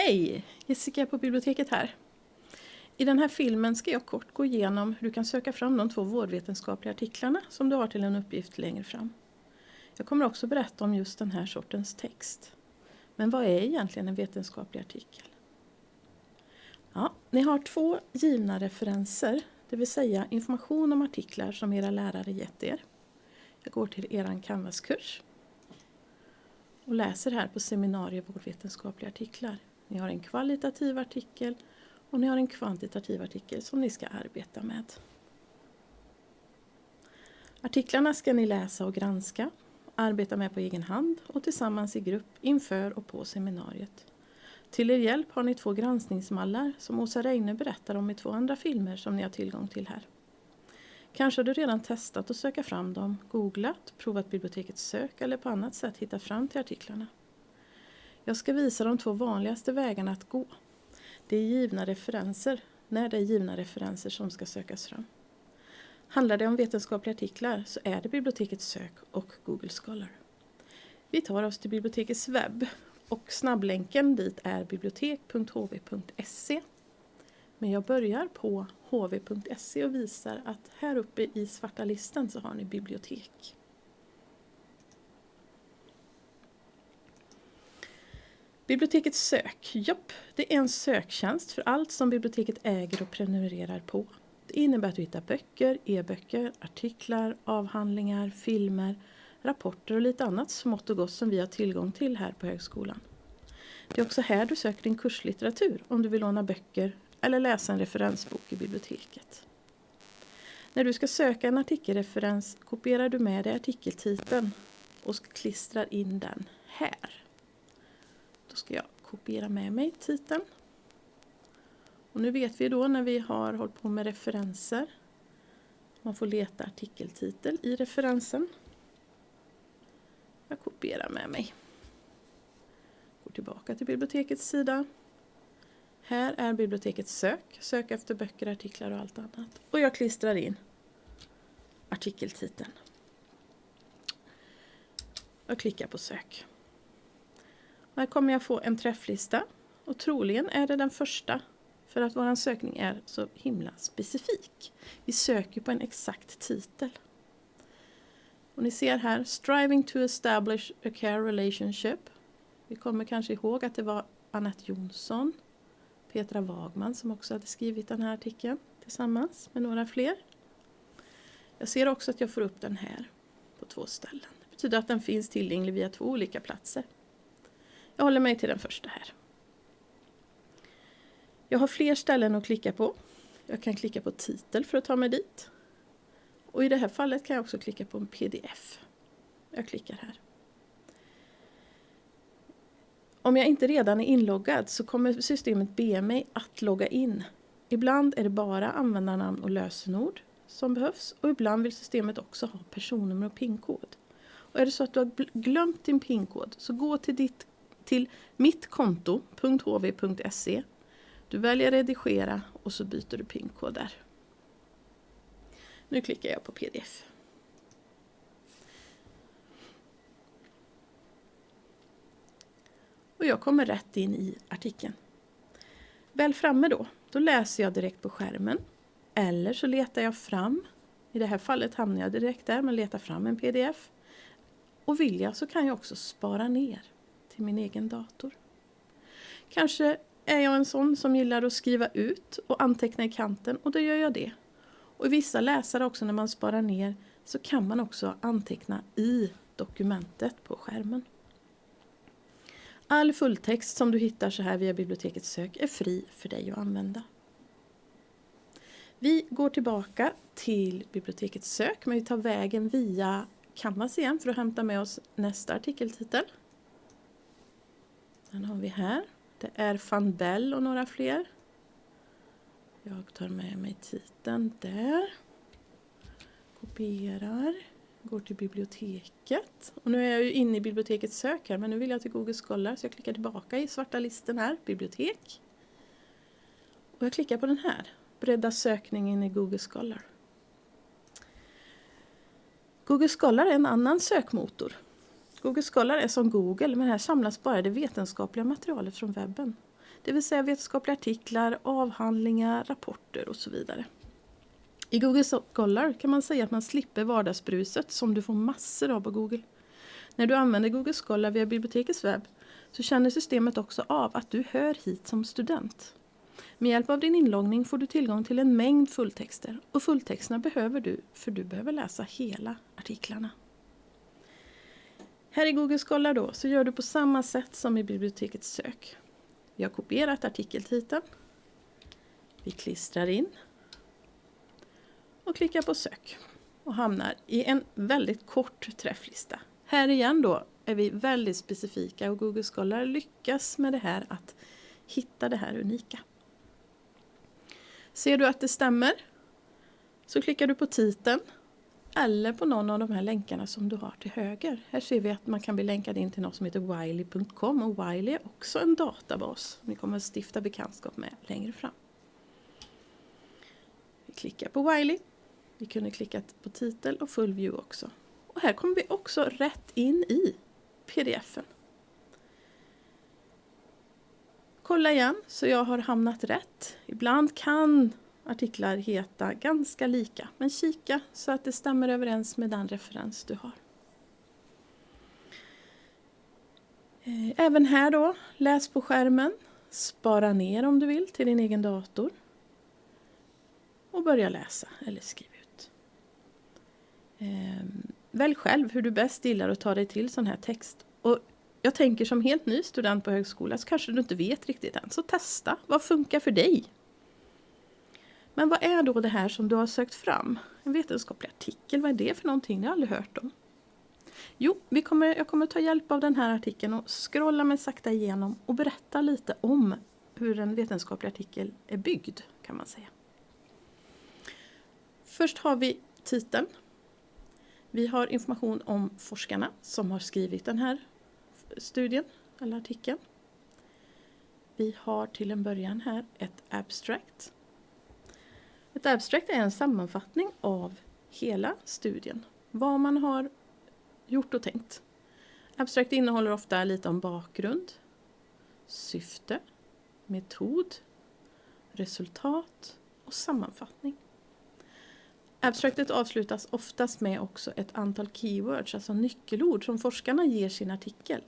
Hej! Jessica på biblioteket här. I den här filmen ska jag kort gå igenom hur du kan söka fram de två vårdvetenskapliga artiklarna som du har till en uppgift längre fram. Jag kommer också berätta om just den här sortens text. Men vad är egentligen en vetenskaplig artikel? Ja, ni har två givna referenser, det vill säga information om artiklar som era lärare gett er. Jag går till er Canvas-kurs och läser här på seminariet vårdvetenskapliga artiklar. Ni har en kvalitativ artikel och ni har en kvantitativ artikel som ni ska arbeta med. Artiklarna ska ni läsa och granska, arbeta med på egen hand och tillsammans i grupp inför och på seminariet. Till er hjälp har ni två granskningsmallar som Åsa Reine berättar om i två andra filmer som ni har tillgång till här. Kanske har du redan testat att söka fram dem, googlat, provat bibliotekets sök eller på annat sätt hittat fram till artiklarna. Jag ska visa de två vanligaste vägarna att gå. Det är givna referenser, när det är givna referenser som ska sökas fram. Handlar det om vetenskapliga artiklar så är det bibliotekets sök och Google Scholar. Vi tar oss till bibliotekets webb och snabblänken dit är bibliotek.hv.se. Men jag börjar på hv.se och visar att här uppe i svarta listan så har ni bibliotek. Biblioteket sök, japp, det är en söktjänst för allt som biblioteket äger och prenumererar på. Det innebär att du hittar böcker, e-böcker, artiklar, avhandlingar, filmer, rapporter och lite annat smått och gott som vi har tillgång till här på högskolan. Det är också här du söker din kurslitteratur om du vill låna böcker eller läsa en referensbok i biblioteket. När du ska söka en artikelreferens kopierar du med dig artikeltiteln och klistrar in den här. Då ska jag kopiera med mig titeln. Och nu vet vi då när vi har hållit på med referenser. Man får leta artikeltitel i referensen. Jag kopierar med mig. Går tillbaka till bibliotekets sida. Här är bibliotekets sök. Sök efter böcker, artiklar och allt annat. Och jag klistrar in artikeltiteln. Jag klickar på sök här kommer jag få en träfflista och troligen är det den första för att vår sökning är så himla specifik. Vi söker på en exakt titel. Och ni ser här, Striving to establish a care relationship. Vi kommer kanske ihåg att det var Annette Jonsson, Petra Wagman som också hade skrivit den här artikeln tillsammans med några fler. Jag ser också att jag får upp den här på två ställen. Det betyder att den finns tillgänglig via två olika platser. Jag håller mig till den första här. Jag har fler ställen att klicka på. Jag kan klicka på titel för att ta mig dit. Och i det här fallet kan jag också klicka på en pdf. Jag klickar här. Om jag inte redan är inloggad så kommer systemet be mig att logga in. Ibland är det bara användarnamn och lösenord som behövs och ibland vill systemet också ha personnummer och pinkod. Och är det så att du har glömt din pinkod så gå till, ditt, till mittkonto.hv.se du väljer redigera och så byter du pinkod där. Nu klickar jag på pdf. Och jag kommer rätt in i artikeln. Väl framme då, då läser jag direkt på skärmen. Eller så letar jag fram, i det här fallet hamnar jag direkt där, men letar fram en pdf. Och vill jag så kan jag också spara ner till min egen dator. Kanske är jag en sån som gillar att skriva ut och anteckna i kanten och då gör jag det. Och i vissa läsare också när man sparar ner så kan man också anteckna i dokumentet på skärmen. All fulltext som du hittar så här via bibliotekets sök är fri för dig att använda. Vi går tillbaka till bibliotekets sök men vi tar vägen via Canvas igen för att hämta med oss nästa artikeltitel. Den har vi här. Det är van Bell och några fler. Jag tar med mig titeln där. Kopierar. Går till biblioteket. Och nu är jag ju inne i bibliotekets sök här men nu vill jag till Google Scholar så jag klickar tillbaka i svarta listen här, bibliotek. Och jag klickar på den här, bredda sökningen i Google Scholar. Google Scholar är en annan sökmotor Google Scholar är som Google men här samlas bara det vetenskapliga materialet från webben. Det vill säga vetenskapliga artiklar, avhandlingar, rapporter och så vidare. I Google Scholar kan man säga att man slipper vardagsbruset som du får massor av på Google. När du använder Google Scholar via bibliotekets webb så känner systemet också av att du hör hit som student. Med hjälp av din inloggning får du tillgång till en mängd fulltexter och fulltexterna behöver du för du behöver läsa hela artiklarna. Här i Google Scholar då så gör du på samma sätt som i bibliotekets sök. Vi har kopierat artikeltiteln. Vi klistrar in och klickar på sök och hamnar i en väldigt kort träfflista. Här igen då är vi väldigt specifika och Google Scholar lyckas med det här att hitta det här unika. Ser du att det stämmer så klickar du på titeln eller på någon av de här länkarna som du har till höger. Här ser vi att man kan bli länkad in till något som heter wiley.com och Wiley är också en databas som vi kommer att stifta bekantskap med längre fram. Vi klickar på Wiley. Vi kunde klicka på titel och full view också. Och här kommer vi också rätt in i pdfen. Kolla igen så jag har hamnat rätt. Ibland kan artiklar heta ganska lika, men kika så att det stämmer överens med den referens du har. Eh, även här då, läs på skärmen, spara ner om du vill till din egen dator och börja läsa eller skriva ut. Ehm, välj själv hur du bäst gillar att ta dig till sån här text. Och jag tänker som helt ny student på högskola så kanske du inte vet riktigt än, så testa. Vad funkar för dig? Men vad är då det här som du har sökt fram? En vetenskaplig artikel, vad är det för någonting? Det har jag aldrig hört om. Jo, vi kommer, jag kommer ta hjälp av den här artikeln och scrolla mig sakta igenom och berätta lite om hur en vetenskaplig artikel är byggd, kan man säga. Först har vi titeln. Vi har information om forskarna som har skrivit den här studien eller artikeln. Vi har till en början här ett abstract ett abstract är en sammanfattning av hela studien. Vad man har gjort och tänkt. Abstract innehåller ofta lite om bakgrund, syfte, metod, resultat och sammanfattning. Abstractet avslutas oftast med också ett antal keywords, alltså nyckelord som forskarna ger sin artikel.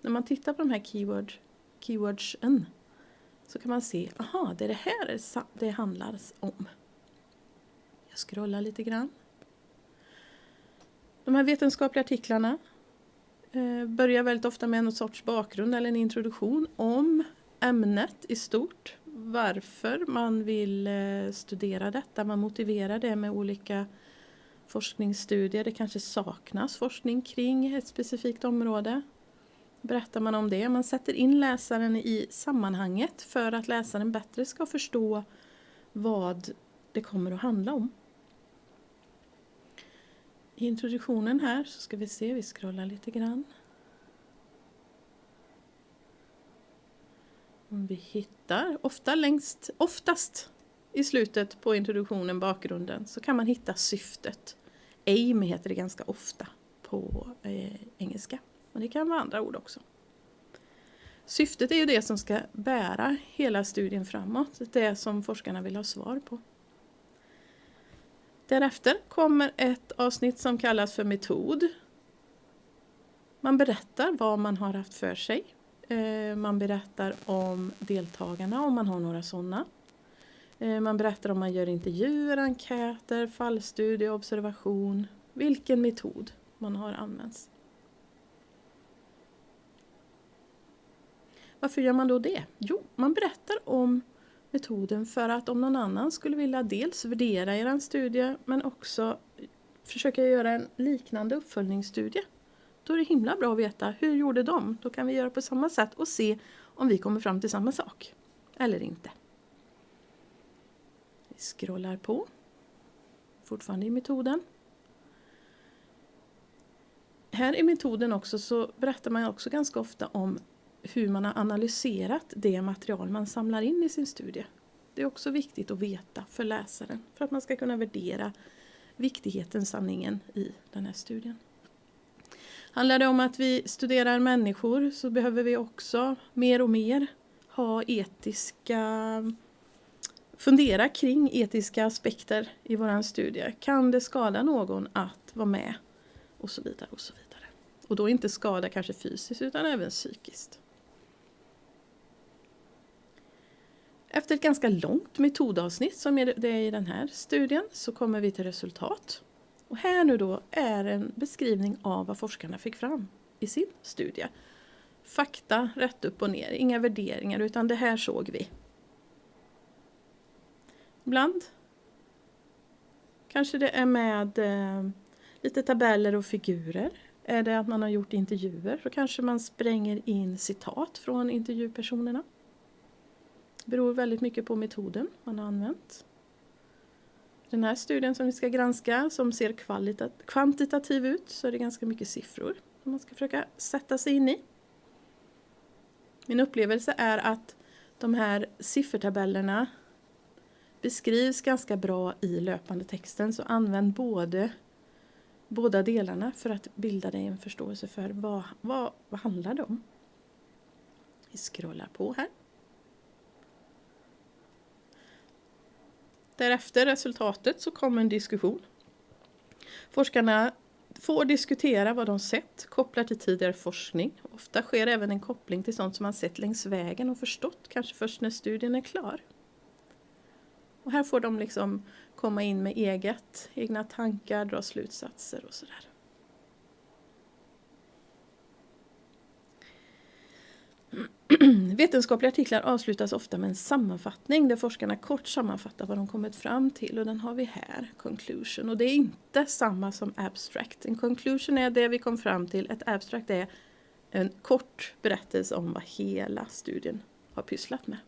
När man tittar på de här keyword, keywordsen så kan man se, aha, det är det här det handlar om scrolla lite grann. De här vetenskapliga artiklarna eh, börjar väldigt ofta med någon sorts bakgrund eller en introduktion om ämnet i stort. Varför man vill eh, studera detta. Man motiverar det med olika forskningsstudier. Det kanske saknas forskning kring ett specifikt område. Berättar man om det. Man sätter in läsaren i sammanhanget för att läsaren bättre ska förstå vad det kommer att handla om. I introduktionen här så ska vi se, vi scrollar lite grann. Vi hittar, ofta längst, oftast i slutet på introduktionen, bakgrunden, så kan man hitta syftet. Aim heter det ganska ofta på eh, engelska, men det kan vara andra ord också. Syftet är ju det som ska bära hela studien framåt, det som forskarna vill ha svar på. Därefter kommer ett avsnitt som kallas för metod. Man berättar vad man har haft för sig. Eh, man berättar om deltagarna om man har några sådana. Eh, man berättar om man gör intervjuer, enkäter, fallstudie, observation, vilken metod man har använt. Varför gör man då det? Jo, man berättar om metoden för att om någon annan skulle vilja dels värdera er studie men också försöka göra en liknande uppföljningsstudie. Då är det himla bra att veta hur gjorde de? Då kan vi göra på samma sätt och se om vi kommer fram till samma sak. Eller inte. Vi scrollar på. Fortfarande i metoden. Här i metoden också så berättar man också ganska ofta om hur man har analyserat det material man samlar in i sin studie. Det är också viktigt att veta för läsaren för att man ska kunna värdera viktigheten, sanningen i den här studien. Handlar det om att vi studerar människor så behöver vi också mer och mer ha etiska fundera kring etiska aspekter i våran studie. Kan det skada någon att vara med? Och så vidare och så vidare. Och då inte skada kanske fysiskt utan även psykiskt. Efter ett ganska långt metodavsnitt som det är i den här studien så kommer vi till resultat. Och här nu då är en beskrivning av vad forskarna fick fram i sin studie. Fakta rätt upp och ner, inga värderingar utan det här såg vi. Ibland kanske det är med eh, lite tabeller och figurer. Är det att man har gjort intervjuer så kanske man spränger in citat från intervjupersonerna. Det beror väldigt mycket på metoden man har använt. Den här studien som vi ska granska som ser kvantitativ ut så är det ganska mycket siffror som man ska försöka sätta sig in i. Min upplevelse är att de här siffertabellerna beskrivs ganska bra i löpande texten så använd både båda delarna för att bilda dig en förståelse för vad, vad, vad handlar det om. Vi scrollar på här. Därefter resultatet så kommer en diskussion. Forskarna får diskutera vad de sett kopplat till tidigare forskning. Ofta sker även en koppling till sånt som man sett längs vägen och förstått kanske först när studien är klar. Och här får de liksom komma in med eget, egna tankar, dra slutsatser och sådär. Vetenskapliga artiklar avslutas ofta med en sammanfattning där forskarna kort sammanfattar vad de kommit fram till och den har vi här, conclusion. Och det är inte samma som abstract. En conclusion är det vi kom fram till, ett abstract är en kort berättelse om vad hela studien har pysslat med.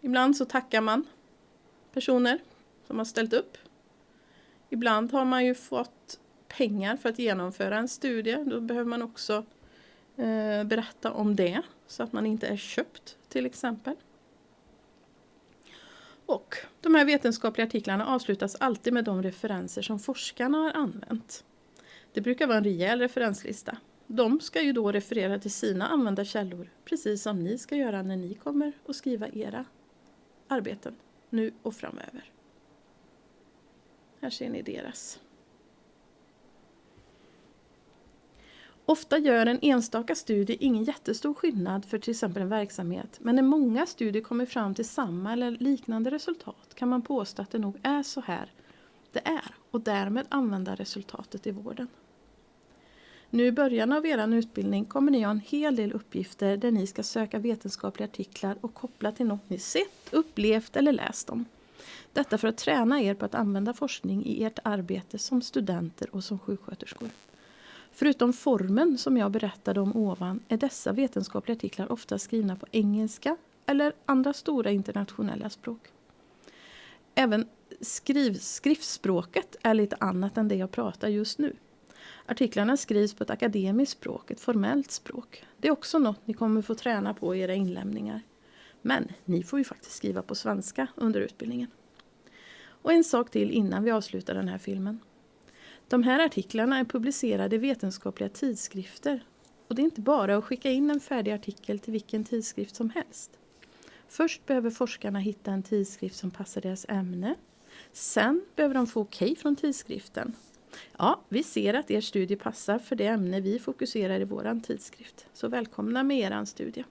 Ibland så tackar man personer som har ställt upp. Ibland har man ju fått pengar för att genomföra en studie. Då behöver man också Eh, berätta om det så att man inte är köpt till exempel. Och de här vetenskapliga artiklarna avslutas alltid med de referenser som forskarna har använt. Det brukar vara en rejäl referenslista. De ska ju då referera till sina använda källor, precis som ni ska göra när ni kommer att skriva era arbeten, nu och framöver. Här ser ni deras. Ofta gör en enstaka studie ingen jättestor skillnad för till exempel en verksamhet, men när många studier kommer fram till samma eller liknande resultat kan man påstå att det nog är så här det är och därmed använda resultatet i vården. Nu i början av er utbildning kommer ni ha en hel del uppgifter där ni ska söka vetenskapliga artiklar och koppla till något ni sett, upplevt eller läst om. Detta för att träna er på att använda forskning i ert arbete som studenter och som sjuksköterskor. Förutom formen som jag berättade om ovan är dessa vetenskapliga artiklar ofta skrivna på engelska eller andra stora internationella språk. Även skriv, skriftspråket är lite annat än det jag pratar just nu. Artiklarna skrivs på ett akademiskt språk, ett formellt språk. Det är också något ni kommer få träna på i era inlämningar. Men ni får ju faktiskt skriva på svenska under utbildningen. Och en sak till innan vi avslutar den här filmen. De här artiklarna är publicerade i vetenskapliga tidskrifter och det är inte bara att skicka in en färdig artikel till vilken tidskrift som helst. Först behöver forskarna hitta en tidskrift som passar deras ämne. Sen behöver de få okej okay från tidskriften. Ja, vi ser att er studie passar för det ämne vi fokuserar i vår tidskrift. Så välkomna med er studie.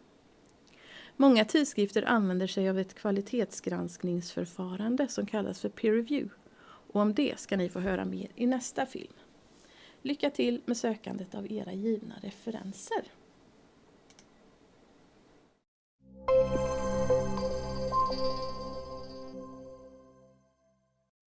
Många tidskrifter använder sig av ett kvalitetsgranskningsförfarande som kallas för peer review. Och om det ska ni få höra mer i nästa film. Lycka till med sökandet av era givna referenser.